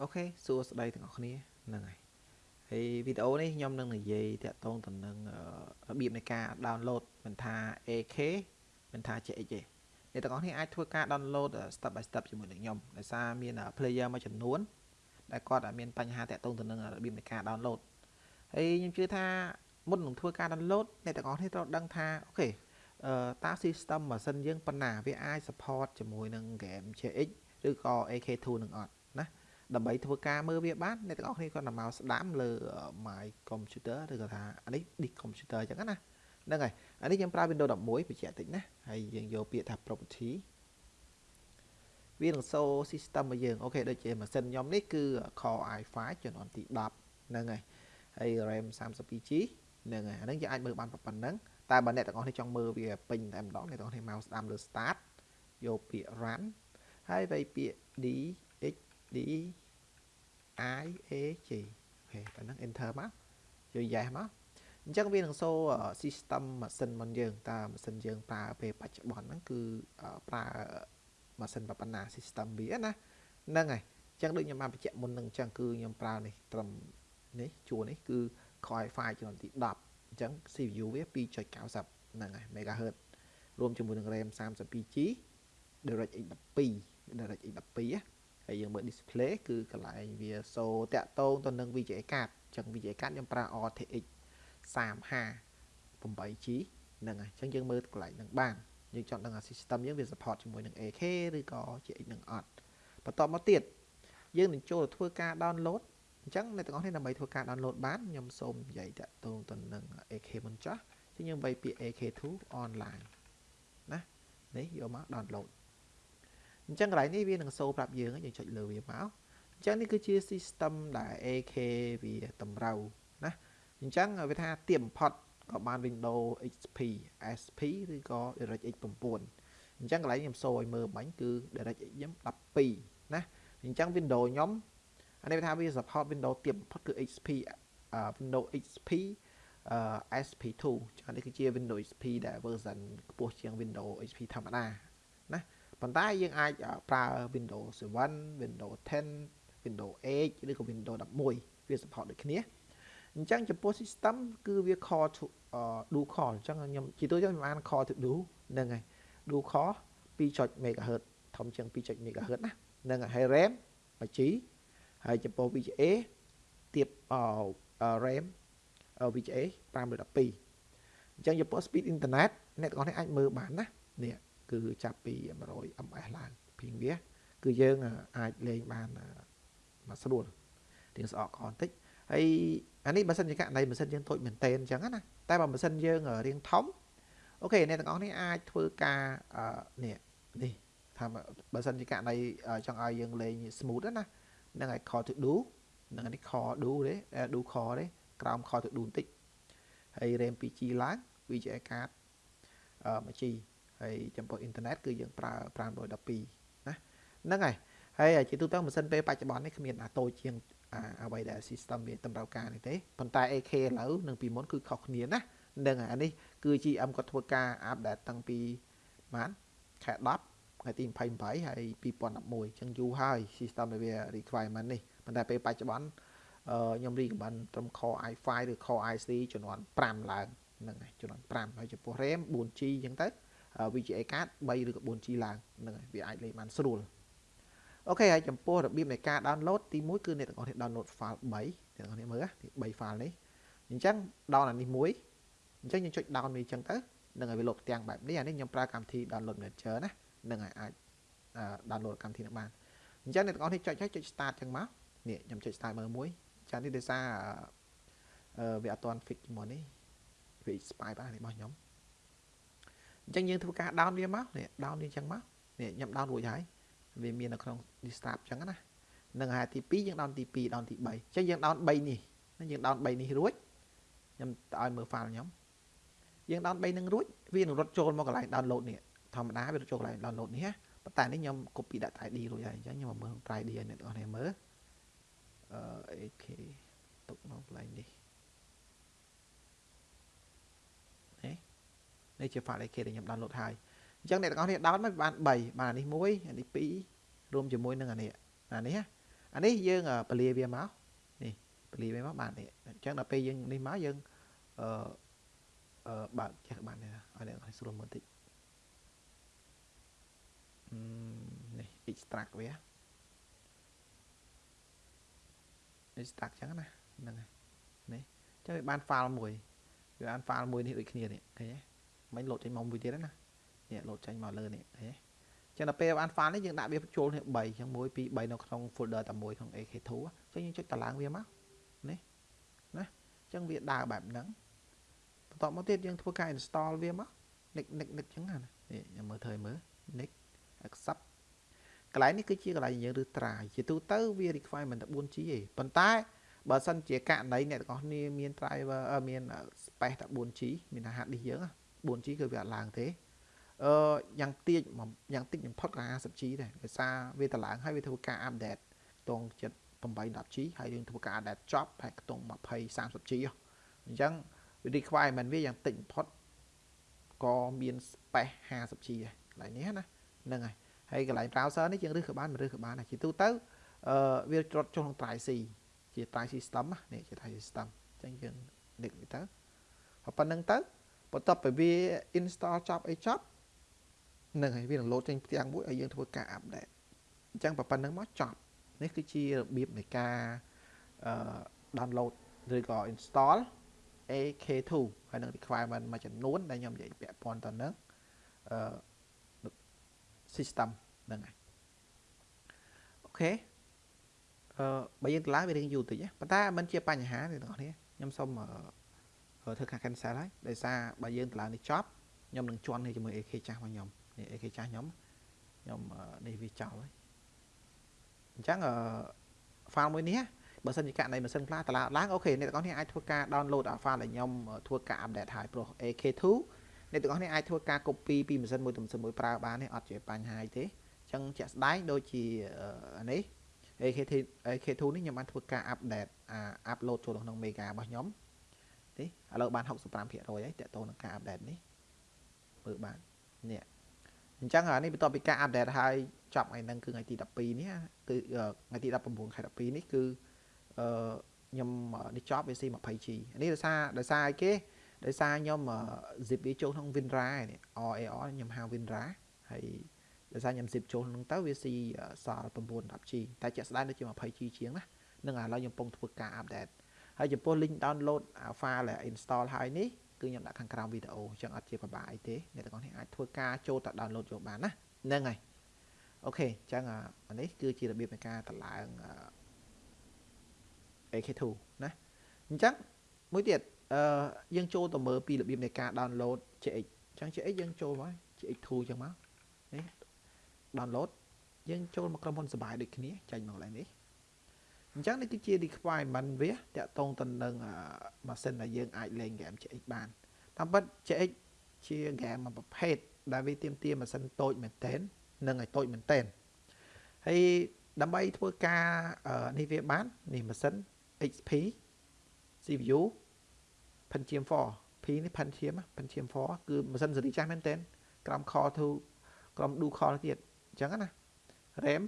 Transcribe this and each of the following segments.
OK សួស្តីទាំងអស់គ្នាហ្នឹងហើយហើយវីដេអូនេះខ្ញុំនឹងនិយាយតាក់ទងទៅនឹងរបៀបនៃការ download មិនថា AK មិនថា JX ទេអ្នកទាំងអស់គ្នាអាចធ្វើការ download step by step ជាមួយនឹងខ្ញុំដោយសារមាន player មួយចំនួនដែលគាត់មានបញ្ហាតាក់ទងទៅនឹងរបៀបនៃការ download ហើយខ្ញុំជឿថាមុននឹងធ្វើការ download អ្នកទាំងអស់គ្នាត្រូវដឹងថា OK អឺតា system ម៉ាស៊ីនយើងប៉ុណ្ណាវាអាច support ជាមួយនឹង game JX ឬក៏ AK2 នឹងអត់ណា ដើម្បីធ្វើការមើលវាបានអ្នកទាំងអស់គ្នាគាត់មកស្ដាំលើ my computer ឬក៏ថាអានេះ disk computer អញ្ចឹងណាហ្នឹងហើយអានេះយើងប្រើ Windows 11បញ្ជាក់តិចណាហើយយើងយកពាក្យថា property វានឹង show system របស់យើងអូខេដូចជាម៉ាស៊ីនខ្ញុំនេះគឺ Core i5 ចំនួនទី10ហ្នឹងហើយហើយ RAM 32GB ហ្នឹងហើយអាហ្នឹងយើងអាចមើលបានប៉ុណ្ណឹងតែបើអ្នកទាំងអស់គ្នាចង់មើលវាពេញតែម្ដងអ្នកទាំងអស់គ្នាមកស្ដាំលើ start យកពាក្យ run ហើយវៃពាក្យ d x d i a j អូខេប៉ណ្ណឹង enter មកយក yes មកអញ្ចឹងវានឹងសូ system ម៉ាស៊ីនរបស់យើងតើម៉ាស៊ីនយើងប្រើពេលបច្ចុប្បន្នហ្នឹងគឺប្រើម៉ាស៊ីនប៉ុណ្ណា system វាណាហ្នឹងហើយអញ្ចឹងដូចខ្ញុំបានបញ្ជាក់មុនហ្នឹងអញ្ចឹងគឺខ្ញុំប្រើនេះត្រឹមនេះជួរនេះគឺ Core i5 ចំនួនទី10អញ្ចឹង CPU វា2.90ហ្នឹងហើយ MHz រួមជាមួយនឹង RAM 32GB DirectX 12 DirectX 12 ហើយយើងមើល display គឺកន្លែងវាសូតាក់ទងទៅនឹង VGA card អញ្ចឹង VGA card ខ្ញុំប្រើ RTX 30 8G ហ្នឹងហើយអញ្ចឹងយើងមើលកន្លែងហ្នឹងបានយើងចង់ដឹងថា system យើងវា support ជាមួយនឹង AK ឬក៏ GX នឹងអត់បន្តមកទៀតយើងនឹងចូលធ្វើការ download អញ្ចឹងអ្នកទាំងអស់គ្នាដើម្បីធ្វើការ download បានខ្ញុំសូមនិយាយតាក់ទងទៅនឹង AK មុនចោះអញ្ចឹងយើងវាយពាក្យ AK2 online ណានេះយកមក download អញ្ចឹងកន្លែងនេះវានឹងសូប្រាប់យើងយើងចុចលើវាមកអញ្ចឹងនេះគឺជា system ដែល AK វាតម្រូវណាអញ្ចឹងវាថាទៀបបំផុតក៏បាន Windows XP SP ឬក៏ DirectX 9អញ្ចឹងកន្លែងខ្ញុំសូឲ្យមើលបាញ់គឺ DirectX ខ្ញុំ12ណាអញ្ចឹង Windows ខ្ញុំអានេះវាថាវា support Windows ទៀបបំផុតគឺ XP Windows XP SP2 ចានេះគឺជា Windows XP ដែល version ខ្ពស់ជាង Windows XP ធម្មតាណា ប៉ុន្តែយើងអាចប្រើ Windows 7 Windows 10 Windows 8ឬក៏ Windows 11វា support ដូចគ្នាអញ្ចឹងចំពោះ system គឺវា core to do core អញ្ចឹងខ្ញុំជាទូទៅខ្ញុំអាន core to do ហ្នឹងហើយ do core 2.0 MHz ធំជាង2.0 MHz ណាហ្នឹងហើយ RAM 1G ហើយចំពោះ VGA ទៀត RAM VGA 512អញ្ចឹងចំពោះ speed internet អ្នកទាំងអស់នេះអាចមើលបានណានេះ គឺចាប់ពី100 ms ឡើងពីងវាគឺយើងអាចលេងបានមកស្រួលរៀងស្អកកបន្តិចហើយអានេះបើសិនជាករណីម៉ាស៊ីនយើងតូចមែនតេនអញ្ចឹងណាតែបើម៉ាស៊ីនយើងរៀងធំអូខេអ្នកទាំងអស់នេះអាចធ្វើការនេះនេះថាបើសិនជាករណីចង់ឲ្យយើងលេង smooth ណានឹងឲ្យ call to do នឹងនេះ call do ទេ do call ទេក្រោម call to do បន្តិចហើយ RAM 2G ឡើង VGA card អឺ 1G ហើយចំពោះអ៊ីនធឺណិតគឺយើងប្រើ512ណាហ្នឹងហើយហើយជាទូទៅម៉ាស៊ីនពេលបច្ចុប្បន្ននេះគ្មានអាតូចជាងអ្វីដែល system វាតម្រូវការនេះទេប៉ុន្តែ AK ឥឡូវនិងពីមុនគឺខុសគ្នាណាហ្នឹងហើយអានេះគឺ GM គាត់ធ្វើការ update តាំងពីបានខែ10ថ្ងៃទី28ហើយ2011អញ្ចឹងយូរហើយ system វា requirement នេះប៉ុន្តែពេលបច្ចុប្បន្នខ្ញុំ recommend ត្រឹម Core i5 ឬ Core i3 ចំនួន5ឡើងហ្នឹងហើយចំនួន5ហើយចំពោះ RAM 4G អញ្ចឹងទៅ VGA card 3ឬក៏ 4G ឡើងហ្នឹងហើយវាអាចលេងបានស្រួលអូខេហើយចំពោះរបៀបនៃការ download ទី1គឺអ្នកទាំងអស់គ្នា download file 3អ្នកទាំងអស់គ្នាមើល3 file នេះអញ្ចឹង down អានេះមួយអញ្ចឹងយើងចុច down វាអញ្ចឹងទៅនឹងឲ្យវាលោតផ្ទាំងបែបនេះអានេះខ្ញុំប្រើកម្មវិធី download manager ណានឹងឲ្យអាច download កម្មវិធីនេះបានអញ្ចឹងអ្នកទាំងអស់គ្នាចុចហើយចុច start អញ្ចឹងមកនេះខ្ញុំចុច start មើលមួយចានេះដោយសារវាអត់ទាន់ fix ជាមួយនេះវា expire បាននេះរបស់ខ្ញុំ អញ្ចឹងយើងធ្វើការ down វាមកនេះ down វាអញ្ចឹងមកនេះខ្ញុំ down រួចហើយវាមាននៅក្នុង desktop អញ្ចឹងណានឹងហើយទី2យើង down ទី2 down ទី3អញ្ចឹងយើង down 3នេះយើង down 3នេះរួចខ្ញុំឲ្យមើល file ខ្ញុំយើង down 3នឹងរួចវានឹងរត់ចូលមកកន្លែង download នេះធម្មតាវារត់ចូលកន្លែង download នេះណាប៉ុន្តែនេះខ្ញុំ copy ដាក់ ID រួចហើយអញ្ចឹងខ្ញុំមកមើល ID ឲ្យអ្នកនរគ្នាមើលអឺ AK ទុកមកកន្លែងនេះ នេះជា file AK ដែលខ្ញុំ download ហើយអញ្ចឹងអ្នកទាំងអស់គ្នា download មកបាន3បានអានេះ1អានេះ2រួមជាមួយនឹងអានេះអានេះអានេះយើងពលាវាមកនេះពលាវាមកបាននេះអញ្ចឹងដល់ពេលយើងនេះមកយើងអឺអឺបើកចេះបានទេឲ្យអ្នកនរស្រួលមើលតិចនេះ extract វា extract ចឹងណាហ្នឹងហើយនេះចឹងវាបាន file មួយវាបាន file មួយនេះដូចគ្នានេះឃើញទេ មិញលោតចេញមកមួយទៀតណានេះលោតចេញមកលើនេះឃើញទេចឹងដល់ពេលបាន file នេះយើងដាក់វាចូលគ្នា3ចឹង1 2 3នៅក្នុង folder តែមួយក្នុង AK2 ចឹងយើងចុចតឡើងវាមកនេះណាចឹងវាដើរបែបហ្នឹងបន្ទាប់មកទៀតយើងធ្វើការ install វាមក nick nick nick ចឹងណានេះខ្ញុំមើលធ្វើឲ្យមើល nick accept កន្លែងនេះគឺជាកន្លែងយើងឬ try ជាទូទៅវា requirement តែ 4G ទេប៉ុន្តែបើសិនជាករណីអ្នកទាំងអស់គ្នាមាន driver មាន space តែ 4G មាន hard disk យើង 4G គឺវាអត់ឡើងទេអឺយ៉ាងតិចយ៉ាងតិចបំផុតក៏ 50G ដែរដោយសារវាតឡើងហើយវាធ្វើការ update តងចិត្ត 8.10G ហើយយើងធ្វើការ update ចប់ហើយខ្ទង់ 20 30G អញ្ចឹងវា requirement វាយ៉ាងតិចបំផុតក៏មាន space 50G ដែរកន្លែងនេះណាហ្នឹងហើយហើយកន្លែង browser នេះយើងរើសក៏បានមិនរើសក៏បានដែរជាទូទៅអឺវាច្រត់ចុះក្នុង try C ជា try system នេះជា try system អញ្ចឹងយើងនឹកទៅប៉ុណ្្នឹងទៅ បន្ទាប់ពីវា install ចប់អីចប់នឹងហើយវានឹង load ចេញផ្ទាំងមួយឲ្យយើងធ្វើការ update អញ្ចឹងប៉ុណ្្នឹងមកចប់នេះគឺជារបៀបនៃការអឺ download ឬក៏ install AK2 ហើយនឹង requirement មួយចំនួនដែលខ្ញុំនិយាយពាក់ព័ន្ធទៅនឹងអឺ system ហ្នឹងហើយអូខេអឺបើយើងទៅឡើងវារៀងយូរតិចប៉ុន្តែมันជាបញ្ហាទេបងប្អូនខ្ញុំសូម ធ្វើការ cancel ហើយដោយសារបើយើងទៅឡើងនេះចប់ខ្ញុំនឹងជន់នេះជាមួយ AK ចាស់របស់ខ្ញុំនេះ AK ចាស់ខ្ញុំខ្ញុំនេះវាចោលហើយអញ្ចឹងអឺ file មួយនេះបើសិនជាករណីម៉ាស៊ីនខ្លះតឡាឡើងអូខេអ្នកទាំងអស់គ្នាអាចធ្វើការ download file ដែលខ្ញុំធ្វើការ update ហើយព្រោះ AK2 អ្នកទាំងអស់គ្នាអាចធ្វើការ copy ពីម៉ាស៊ីនមួយទៅម៉ាស៊ីនមួយប្រើបានទេអត់ជាបញ្ហាទេអញ្ចឹងជាក់ស្ដែងដូចជានេះ AK2 AK2 នេះខ្ញុំបានធ្វើការ update អា upload ចូលក្នុង Mega របស់ខ្ញុំ នេះឥឡូវបាន65%ហើយតើតោនឹងការ update នេះមើលបាននេះអញ្ចឹងអានេះបន្ទាប់ពីការ update ហើយចប់ថ្ងៃហ្នឹងគឺថ្ងៃទី12នេះគឺថ្ងៃទី19ខែ12នេះគឺអឺខ្ញុំនេះចប់វា C20G នេះដោយសារដោយសារអីគេដោយសារខ្ញុំ zip វាចូលក្នុង WinRAR នេះ RAR ខ្ញុំហៅ WinRAR ហើយដោយសារខ្ញុំ zip ចូលក្នុងទៅវាស៊ីសល់ 910G តែជាក់ស្ដែងដូចជា 20G ជាងណានឹងឥឡូវខ្ញុំកំពុងធ្វើការ update ហើយចំពោះ link download file ដែល install ហើយនេះគឺខ្ញុំដាក់ខាងក្រោមវីដេអូអញ្ចឹងអត់ជាពិបាកអីទេអ្នកទាំងអស់នេះអាចធ្វើការចូលទៅ download យកបានណាហ្នឹងហើយអូខេអញ្ចឹងអានេះគឺជារបៀបនៃការតម្លើង AK2 ណាអញ្ចឹងមួយទៀតអឺយើងចូលទៅមើលពីរបៀបនៃការ download CX អញ្ចឹង CX យើងចូលមក CX2 អញ្ចឹងមកនេះ download យើងចូលមកក្រុមហ៊ុនសបាយដូចគ្នាចាញ់មកកន្លែងនេះ អញ្ចឹងនេះគឺជា requirement វាតាក់ទងទៅនឹងម៉ាស៊ីនដែលយើងអាចលេង game CX បានតាមពិត CX ជា game មួយប្រភេទដែលវាទាមទារម៉ាស៊ីនតូចមែនទែននិងឲ្យតូចមែនទែនហើយដើម្បីធ្វើការនេះវាបាននេះម៉ាស៊ីន XP CPU Pentium 4 P នេះ Pentium Pentium 4គឺម៉ាស៊ីនស៊េរីចាស់មែនទែនក្រោម Core 2ក្រោម Dual Core ទៀតអញ្ចឹងណា RAM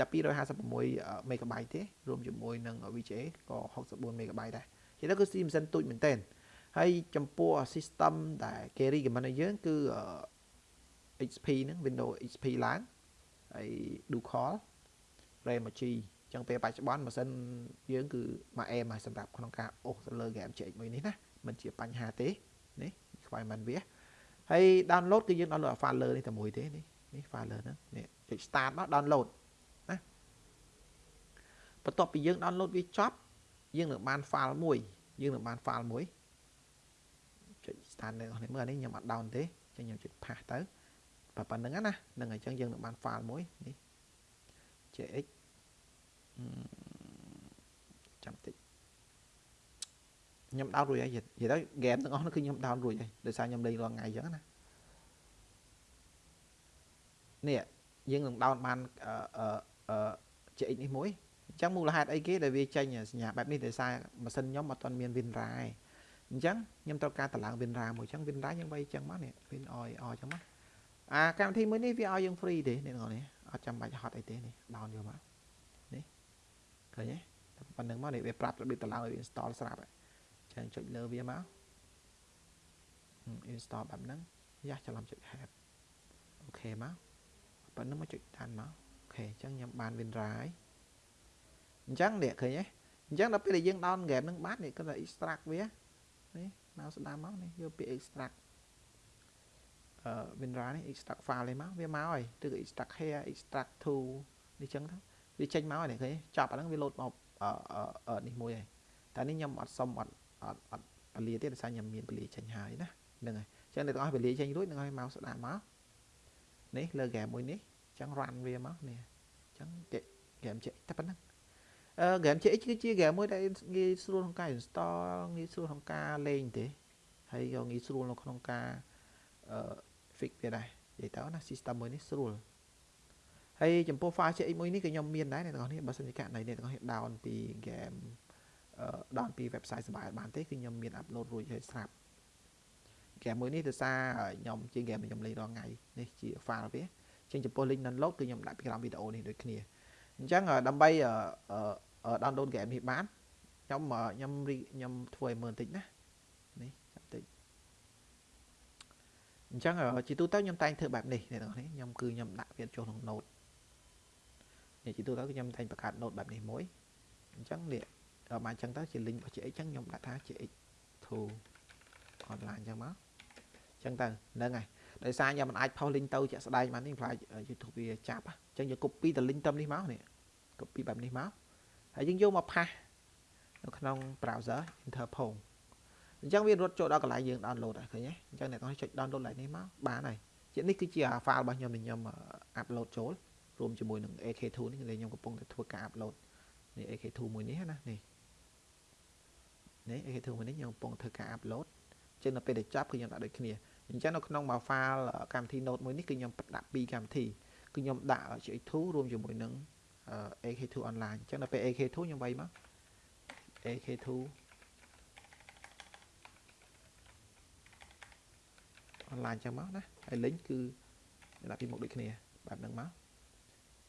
តែ256 MB ទេរួមជាមួយនឹង VGA ក៏64 MB ដែរជាទៅគឺស៊ីម៉ាស៊ីនទូចមែនទែនហើយចំពោះ system ដែលគេ recommend ឲ្យយើងគឺ XP ហ្នឹង Windows XP ឡើងហើយ Dual Core RAM 1G ចឹងពេលបច្ចុប្បន្នម៉ាស៊ីនយើងគឺមួយអេមហើយសម្រាប់ក្នុងការអូសទៅលើ game CX មួយនេះណាមិនជាបញ្ហាទេនេះខ្វាយមិនវាហើយ download គឺយើង download file លើនេះតែមួយទេនេះនេះ file លើហ្នឹងនេះចុច start មក download ណា បន្ទាប់ពីយើង download វាចប់យើងនឹងបាន file មួយយើងនឹងបាន file មួយចុច start នៅនេះមើលអានេះខ្ញុំអត់ down ទេចឹងខ្ញុំចុច pass ទៅប៉ុណ្្នឹងណានឹងអញ្ចឹងយើងនឹងបាន file មួយនេះ JX ចាំតិចខ្ញុំដោនរួចហើយនិយាយទៅហ្គេមទាំងអស់នោះគឺខ្ញុំដោនរួចហើយដោយសារខ្ញុំលេងរាល់ថ្ងៃអញ្ចឹងណានេះយើងនឹងដោនបានអឺអឺ CX នេះមួយ អញ្ចឹងមូលហេតុអីគេដែលវាចេញសញ្ញាបែបនេះដោយសារម៉ាស៊ីនខ្ញុំអត់ទាន់មាន WinRAR ទេអញ្ចឹងខ្ញុំត្រូវការតម្លើង WinRAR មួយអញ្ចឹង WinRAR យើងបីអញ្ចឹងមកនេះ Win OI អញ្ចឹងមកអាកម្មវិធីមួយនេះវាឲ្យយើង free ទេអ្នកនរនេះអត់ចាំបាច់ហត់អីទេនេះដោនយកមកនេះឃើញទេប៉ុណ្្នឹងមកនេះវាប្រាប់របៀបតម្លើងឲ្យ install ស្រាប់ហើយអញ្ចឹងចុចលើវាមក install បែបហ្នឹងយ៉ាស់ច្រឡំចុច help អូខេមកប៉ុណ្្នឹងមកចុចតាន់មកអូខេអញ្ចឹងខ្ញុំបាន WinRAR ហើយ អញ្ចឹងនេះឃើញទេអញ្ចឹងដល់ពេលដែលយើង down game ហ្នឹងបាននេះគាត់ថា extract វានេះមកស្ដាំមកនេះយកពាក្យ extract អឺ WinRAR នេះ extract file នេះមកវាមកហើយឬក៏ extract here extract to នេះចឹងទៅវាចេញមកហើយនេះឃើញចប់អាហ្នឹងវា load មកអឺនេះមួយហើយតែនេះខ្ញុំអត់សុំអត់អត់អត់ពលាទេដោយសារខ្ញុំមានពលាចេញហើយណាហ្នឹងហើយអញ្ចឹងអ្នកទាំងអស់ពលាចេញរួចនឹងឲ្យមកស្ដាប់មកនេះលើ game មួយនេះអញ្ចឹង run វាមកនេះអញ្ចឹង game ចេះតែប៉ុណ្ណឹងអឺ game CX គឺជា game មួយដែលងាយស្រួលក្នុងការ install ងាយស្រួលក្នុងការលេងទេហើយក៏ងាយស្រួលនៅក្នុងការអឺ fix វាដែរនិយាយទៅណា system មួយនេះស្រួលហើយចំពោះ file CX មួយនេះក៏ខ្ញុំមានដែរអ្នកទាំងអស់នេះបើសិនជាករណីអ្នកទាំងអស់នេះ down ពី game អឺ down ពី website សបាយបានទេគឺខ្ញុំមាន upload រួចហើយស្រាប់ហ្គេមមួយនេះដោយសារខ្ញុំជាហ្គេមខ្ញុំលេងរាល់ថ្ងៃនេះជា file វាអញ្ចឹងចំពោះ link download គឺខ្ញុំដាក់ពីក្រោមវីដេអូនេះដូចគ្នាអញ្ចឹងដើម្បី download ហ្គេមនេះបានខ្ញុំខ្ញុំខ្ញុំធ្វើឲ្យមើលបន្តិចណានេះចាំតិចអញ្ចឹងជាទូទៅខ្ញុំតែងធ្វើបែបនេះអ្នកនរនេះខ្ញុំគឺខ្ញុំដាក់វាចូលក្នុង note នេះជាទូទៅគឺខ្ញុំតែងបង្កើត note បែបនេះមួយអញ្ចឹងនេះដល់មកអញ្ចឹងទៅជា link របស់ GX អញ្ចឹងខ្ញុំដាក់ថា GX2 online អញ្ចឹងមកអញ្ចឹងទៅហ្នឹងហើយដោយសារខ្ញុំមិនអាចផុស link ទៅជាក់ស្ដែងបាននេះខ្លាច YouTube វាចាប់អញ្ចឹងយើង copy ទៅ link ទៅនេះមកនេះ copy បែបនេះមក ហើយយើងយកមកផាសនៅក្នុង browser Interpol អញ្ចឹងវារត់ចូលដល់កន្លែងយើង download ហើយឃើញទេអញ្ចឹងអ្នកទាំងចុច download ឡើងនេះមកបានហើយជានេះគឺជា file របស់ខ្ញុំខ្ញុំ upload ចូលរួមជាមួយនឹង AK2 នេះខ្ញុំកំពុងតែធ្វើការ upload នេះ AK2 មួយនេះណានេះនេះ AK2 មួយនេះខ្ញុំកំពុងធ្វើការ upload ចឹងនៅពេលដែលចាប់គឺខ្ញុំដាក់ដូចគ្នាអញ្ចឹងនៅក្នុងមួយ file កម្មវិធី Node មួយនេះគឺខ្ញុំដាក់ពីរកម្មវិធីគឺខ្ញុំដាក់ GX2 រួមជាមួយនឹង AK2 online អញ្ចឹងដល់ពេល AK2 ខ្ញុំវាយមក AK2 online ចឹងមកណាហើយ link គឺដាក់ពីមុខដូចគ្នាបែបហ្នឹងមក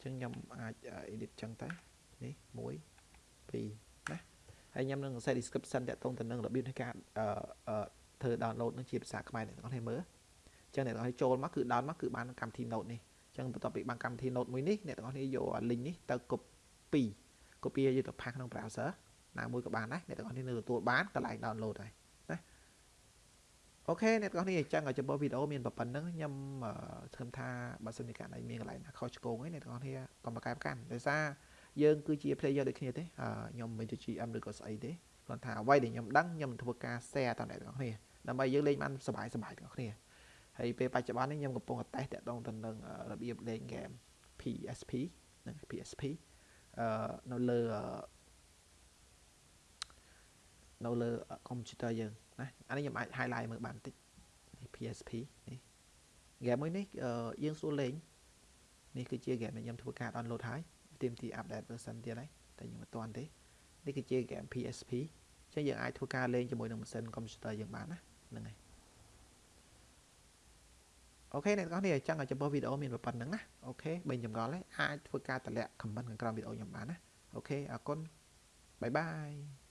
អញ្ចឹងខ្ញុំអាច edit ចឹងទៅនេះ1 2ណាហើយខ្ញុំនឹងសរសេរ description តាក់ទងទៅនឹងរបៀបនៃការអឺធ្វើ download នឹងជាភាសាខ្មែរអ្នកទាំងអស់គ្នាមើលអញ្ចឹងអ្នកទាំងអស់គ្នាចូលមកគឺ down មកគឺបានកម្មវិធី note នេះអញ្ចឹងបន្ទាប់ពីបានកម្មវិធី note មួយនេះអ្នកទាំងអស់គ្នាយក link នេះទៅ copy copy យកទៅផាសក្នុង browser ណាមួយក៏បានដែរអ្នកទាំងអស់គ្នានៅទទួលបានកន្លែង download ហើយណាអូខេអ្នកទាំងអស់គ្នាអញ្ចឹងចំពោះវីដេអូមានប៉ុណ្្នឹងខ្ញុំធំថាបើសិនជាករណីមានកន្លែងណាខុសឆ្គងអីអ្នកទាំងអស់គ្នាកុំប្រកែប្រកាន់ដោយសារយើងគឺជា player ដូចគ្នាទេខ្ញុំមិនទៅ GM ឬក៏ស្អីទេគ្រាន់ថាអ្វីដែលខ្ញុំដឹងខ្ញុំធ្វើការ share ដល់អ្នកទាំងអស់គ្នាដើម្បីយើងលេងបានសบายសบายទាំងអស់គ្នា ហើយពេលបច្ចុប្បន្ននេះខ្ញុំកំពុងតេស្តតាក់ទងទៅនឹងរបៀបលេងហ្គេម PSP និង PSP អឺនៅលើនៅលើកុំព្យូទ័រយើងណាអានេះខ្ញុំអាច highlight មើលបានបន្តិចនេះ PSP នេះហ្គេមមួយនេះយើងស្រួលលេងនេះគឺជាហ្គេមដែលខ្ញុំធ្វើការ download ហើយទាមទារ update version ទៀតហើយតែខ្ញុំមិនទាន់ទេនេះគឺជាហ្គេម PSP អញ្ចឹងយើងអាចធ្វើការលេងជាមួយនឹងម៉ាស៊ីនកុំព្យូទ័រយើងបានណាហ្នឹងហើយ អូខេអ្នកទាំងអស់នេះអញ្ចឹងចំពោះវីដេអូមានប៉ុណ្្នឹងណាOK បើចម្ងល់ហើយអាចធ្វើការតម្លាក់ comment ខាងក្រោមវីដេអូខ្ញុំបានណា OK អរគុណ bye bye